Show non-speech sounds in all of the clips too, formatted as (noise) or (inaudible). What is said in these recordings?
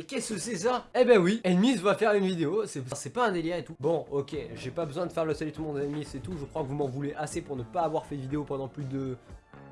Et qu'est-ce que c'est ça? Eh ben oui, Enemies va faire une vidéo, c'est pas un délire et tout. Bon, ok, j'ai pas besoin de faire le salut tout le monde Enemies et tout, je crois que vous m'en voulez assez pour ne pas avoir fait de vidéo pendant plus de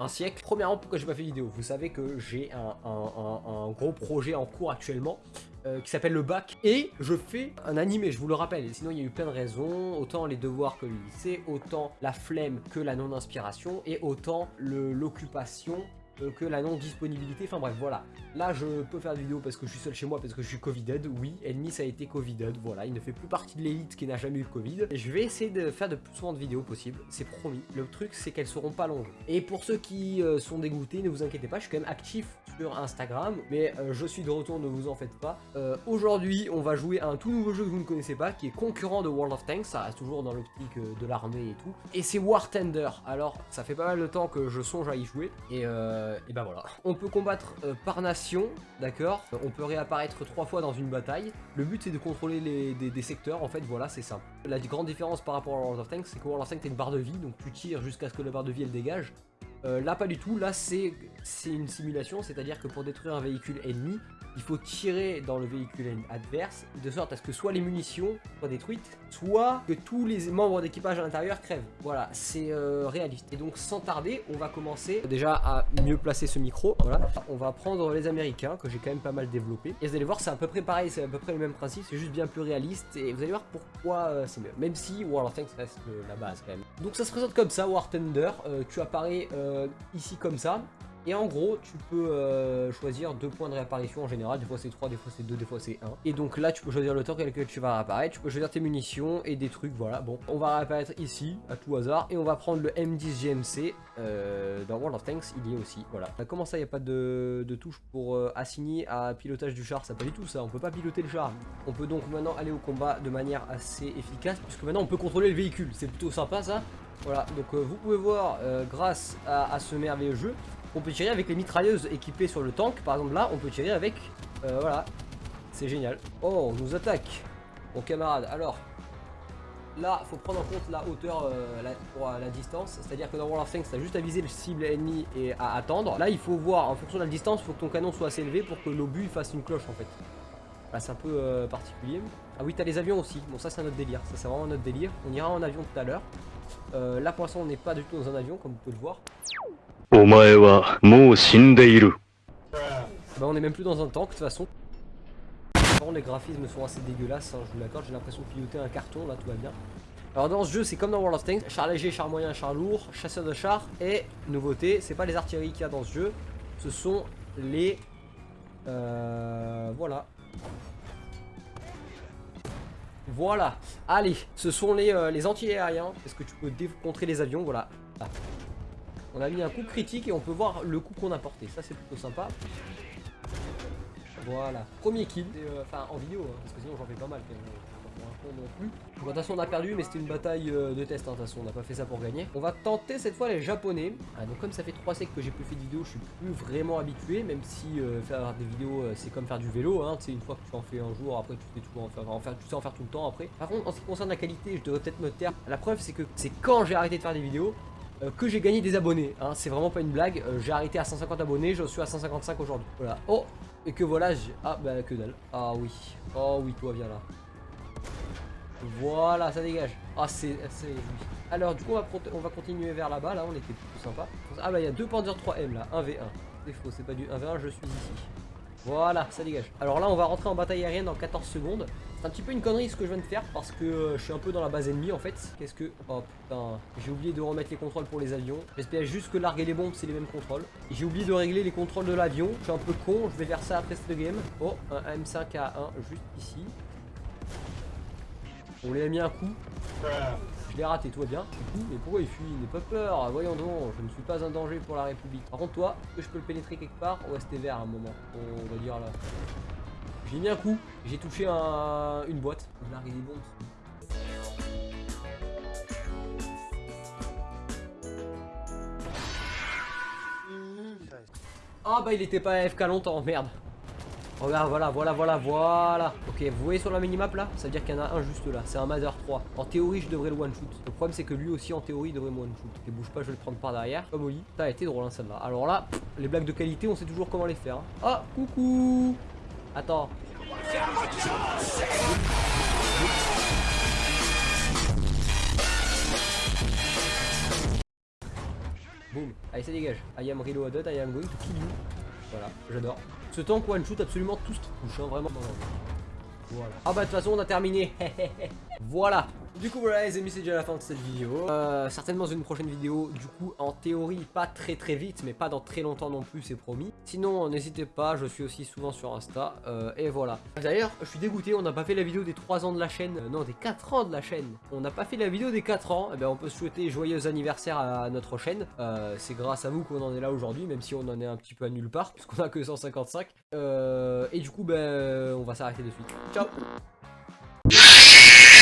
un siècle. Premièrement, pourquoi j'ai pas fait de vidéo? Vous savez que j'ai un, gros projet en cours actuellement euh, qui s'appelle le bac et je fais un animé, je vous le rappelle. sinon, il y a eu plein de raisons, autant les devoirs que le lycée, autant la flemme que la non-inspiration et autant l'occupation euh, que la non-disponibilité, enfin bref, voilà. Là, je peux faire des vidéos parce que je suis seul chez moi, parce que je suis Covided, oui, Ennemi ça a été Covided, voilà, il ne fait plus partie de l'élite qui n'a jamais eu Covid. Et je vais essayer de faire de plus souvent de vidéos possible, c'est promis. Le truc, c'est qu'elles seront pas longues. Et pour ceux qui euh, sont dégoûtés, ne vous inquiétez pas, je suis quand même actif sur Instagram, mais euh, je suis de retour, ne vous en faites pas. Aujourd'hui, on va jouer à un tout nouveau jeu que vous ne connaissez pas, qui est concurrent de World of Tanks, ça reste toujours dans l'optique de l'armée et tout. Et c'est War Tender, alors ça fait pas mal de temps que je songe à y jouer, et euh, et ben voilà. On peut combattre euh, par nation, d'accord? On peut réapparaître trois fois dans une bataille. Le but c'est de contrôler les, des, secteurs, en fait, voilà, c'est simple. La grande différence par rapport à World of Tanks, c'est que World of Tanks t'as une barre de vie, donc tu tires jusqu'à ce que la barre de vie elle dégage. Euh, là pas du tout, là c'est une simulation, c'est-à-dire que pour détruire un véhicule ennemi, il faut tirer dans le véhicule adverse, de sorte à ce que soit les munitions soient détruites, soit que tous les membres d'équipage à l'intérieur crèvent. Voilà, c'est euh, réaliste. Et donc sans tarder, on va commencer déjà à mieux placer ce micro. Voilà, on va prendre les Américains, que j'ai quand même pas mal développé. Et vous allez voir, c'est à peu près pareil, c'est à peu près le même principe, c'est juste bien plus réaliste. Et vous allez voir pourquoi euh, c'est mieux. Même si World of Tanks reste la base quand même. Donc ça se présente comme ça, War Thunder. Euh, tu apparais ici comme ça. Et en gros, tu peux euh, choisir deux points de réapparition en général. Des fois c'est 3, des fois c'est 2, des fois c'est 1. Et donc là, tu peux choisir le temps avec lequel tu vas réapparaître. Tu peux choisir tes munitions et des trucs, voilà. Bon, on va réapparaître ici, à tout hasard. Et on va prendre le M10 GMC. Euh, dans World of Tanks, il y est aussi, voilà. Euh, comment ça, il n'y a pas de, touche pour assigner à pilotage du char? Ça pas du tout ça, on peut pas piloter le char. On peut donc maintenant aller au combat de manière assez efficace. Puisque maintenant on peut contrôler le véhicule. C'est plutôt sympa ça. Voilà, donc vous pouvez voir, grâce à ce merveilleux jeu, on peut tirer avec les mitrailleuses équipées sur le tank. Par exemple là, on peut tirer avec... Euh, voilà. C'est génial. Oh, on nous attaque. Mon camarade. Alors, là, faut prendre en compte la hauteur euh, pour euh, la distance. C'est-à-dire que dans World of Tanks, t'as juste à viser le cible ennemi et à attendre. Là, il faut voir, en fonction de la distance, il faut que ton canon soit assez élevé pour que l'obus fasse une cloche en fait. Là, c'est un peu particulier. Ah oui, t'as les avions aussi. Bon, ça, c'est un autre délire. Ça, c'est vraiment notre délire. On ira en avion tout à l'heure. là, pour l'instant, on n'est pas du tout dans un avion, comme vous pouvez le voir. Bah, on est même plus dans un tank de toute façon. les graphismes sont assez dégueulasses, hein, je vous l'accorde, j'ai l'impression de piloter un carton, là tout va bien. Alors dans ce jeu, c'est comme dans World of Tanks, char léger, char moyen, char lourd, chasseur de char, et nouveauté, c'est pas les artilleries qu'il y a dans ce jeu, ce sont les... Euh, voilà. Voilà, allez, ce sont les, euh, les anti-aériens, est-ce que tu peux contrer les avions, voilà. On a mis un coup critique et on peut voir le coup qu'on a porté. Ça, c'est plutôt sympa. Voilà. Premier kill. Euh, enfin, en vidéo, hein, parce que sinon j'en fais pas mal. Pour un non plus. de toute façon, on a perdu, mais c'était une bataille euh, de test. Hein, toute façon, on n'a pas fait ça pour gagner. On va tenter cette fois les japonais. Ah, donc, comme ça fait 3 siècles que j'ai plus fait de vidéos, je suis plus vraiment habitué. Même si euh, faire des vidéos, c'est comme faire du vélo. Hein, une fois que tu en fais un jour, après tu sais toujours en faire, en tu sais en faire tout le temps après. Par contre, en ce qui concerne la qualité, je devrais peut-être me taire. La preuve, c'est que c'est quand j'ai arrêté de faire des vidéos que j'ai gagné des abonnés. Hein. C'est vraiment pas une blague. Euh, j'ai arrêté à 150 abonnés, je suis à 155 aujourd'hui. Voilà. Oh Et que voilà, j'ai... Ah bah que dalle. Ah oui. Oh oui, toi viens là. Voilà, ça dégage. Ah c'est... Alors du coup on va, on va continuer vers là-bas, là on était plutôt sympa. Ah bah il y a deux Panzer 3M là, 1v1. C'est faux, c'est pas du 1v1, je suis ici. Voilà, ça dégage. Alors là, on va rentrer en bataille aérienne dans 14 secondes. C'est un petit peu une connerie ce que je viens de faire parce que euh, je suis un peu dans la base ennemie en fait. Qu'est-ce que... Oh putain, j'ai oublié de remettre les contrôles pour les avions. J'espère juste que larguer les bombes, c'est les mêmes contrôles. J'ai oublié de régler les contrôles de l'avion. Je suis un peu con, je vais faire ça après cette game. Oh, un M5A1 juste ici. On lui a mis un coup. Je l'ai raté, toi bien. mais pourquoi il fuit? N'aie pas peur. Voyons donc, je ne suis pas un danger pour la République. Par contre, toi, est-ce que je peux le pénétrer quelque part Ouais, c'était vert à un moment? On va dire là. J'ai mis un coup. J'ai touché un... une boîte. Larguer des bombes. Ah bah il était pas AFK longtemps, merde. Regarde, voilà, voilà, voilà, voilà. Ok, vous voyez sur la minimap là Ça veut dire qu'il y en a un juste là. C'est un Mother 3. En théorie, je devrais le one shoot. Le problème, c'est que lui aussi, en théorie, il devrait me one shoot. Et bouge pas, je vais le prendre par derrière. Comme Oli. Ça a été drôle, hein, celle-là. Alors là, les blagues de qualité, on sait toujours comment les faire. Hein. Ah, coucou Attends. Boum, allez ça dégage. I am reloaded, I am going to kill you. Voilà, j'adore. Ce tank one shoot absolument tout ce qui touche, hein, vraiment. Voilà. Ah bah de toute façon on a terminé. (laughs) voilà. Du coup voilà les amis c'est déjà la fin de cette vidéo. Euh, Certainement une prochaine vidéo du coup en théorie pas très très vite mais pas dans très longtemps non plus c'est promis. Sinon n'hésitez pas je suis aussi souvent sur Insta euh, et voilà. D'ailleurs je suis dégoûté on n'a pas fait la vidéo des 3 ans de la chaîne. Euh, Non des 4 ans de la chaîne. On n'a pas fait la vidéo des 4 ans. Eh ben, on peut souhaiter joyeux anniversaire à notre chaîne. Euh, C'est grâce à vous qu'on en est là aujourd'hui même si on en est un petit peu à nulle part (laughs) puisqu'on a que 155 Et du coup ben on va s'arrêter de suite. Ciao